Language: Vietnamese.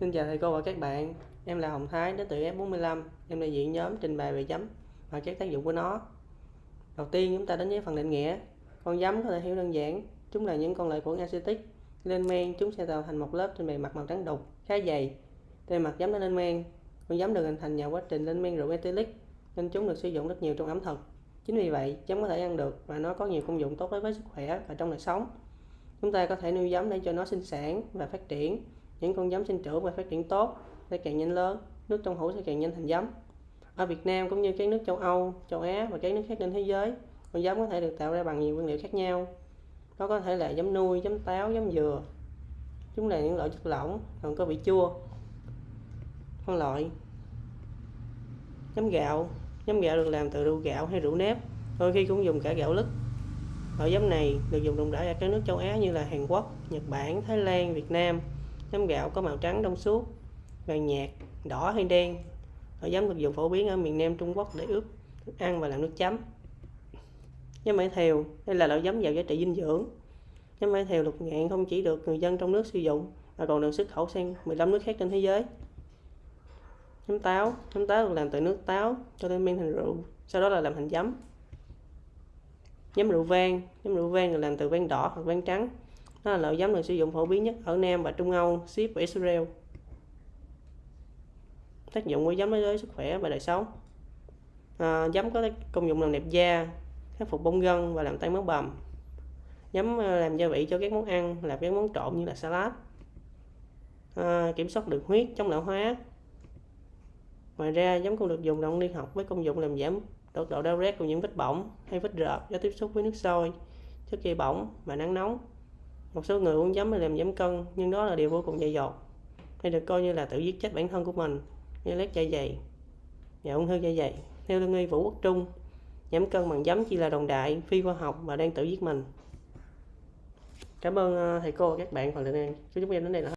Xin chào thầy cô và các bạn, em là Hồng Thái đến từ F45, em đại diện nhóm trình bày về giấm và các tác dụng của nó. Đầu tiên chúng ta đến với phần định nghĩa. Con giấm có thể hiểu đơn giản, chúng là những con lợi khuẩn acetic. Lên men chúng sẽ tạo thành một lớp trên bề mặt màu trắng đục, khá dày. Bề mặt giấm đã lên men, con giấm được hình thành nhờ quá trình lên men rượu ethylic nên chúng được sử dụng rất nhiều trong ẩm thực. Chính vì vậy, giấm có thể ăn được và nó có nhiều công dụng tốt đối với sức khỏe và trong đời sống. Chúng ta có thể nuôi giấm để cho nó sinh sản và phát triển những con giấm sinh trưởng và phát triển tốt sẽ càng nhanh lớn nước trong hũ sẽ càng nhanh thành giấm ở Việt Nam cũng như các nước châu Âu châu Á và các nước khác trên thế giới con giấm có thể được tạo ra bằng nhiều nguyên liệu khác nhau. Nó có thể là giấm nuôi giấm táo giấm dừa. Chúng là những loại chất lỏng còn có vị chua phân loại. Giấm gạo giấm gạo được làm từ rượu gạo hay rượu nếp đôi khi cũng dùng cả gạo lứt. Loại giấm này được dùng rộng rãi ở các nước châu Á như là Hàn Quốc, Nhật Bản, Thái Lan, Việt Nam. Giấm gạo có màu trắng trong suốt, vàng nhạt, đỏ hay đen. Loại giấm được dùng phổ biến ở miền Nam Trung Quốc để ướp thức ăn và làm nước chấm. Giấm mải thiều, đây là loại giấm giàu giá trị dinh dưỡng. Giấm mải thiều lục ngạn không chỉ được người dân trong nước sử dụng mà còn được xuất khẩu sang 15 nước khác trên thế giới. Giấm táo, giấm táo được làm từ nước táo cho lên men thành rượu, sau đó là làm thành giấm. Giấm rượu vang, giấm rượu vang được làm từ vang đỏ hoặc vang trắng, nó là loại giấm được sử dụng phổ biến nhất ở Nam và Trung Âu, Ship và Israel. Tác dụng của giấm đối với sức khỏe và đời sống à, Giấm có công dụng làm đẹp da, khắc phục bong gân và làm tan máu bầm. Giấm à, làm gia vị cho các món ăn, làm các món trộn như là salad. À, kiểm soát đường huyết, chống lão hóa. Ngoài ra, giấm cũng được dùng trong y học với công dụng làm giảm độ, độ đau rát của những vết bỏng hay vết rợp do tiếp xúc với nước sôi, chất gây bỏng và nắng nóng một số người uống giấm để làm giảm cân, nhưng đó là điều vô cùng dày dột. Hay được coi như là tự giết chết bản thân của mình, như lét dạ dày. Và ung thư dạ dày. Theo lương y vũ quốc trung giảm cân bằng giấm chỉ là đồng đại, phi khoa học và đang tự giết mình. Cảm ơn ờ, thầy cô và các bạn phần lượng. Này chúng em đến đây là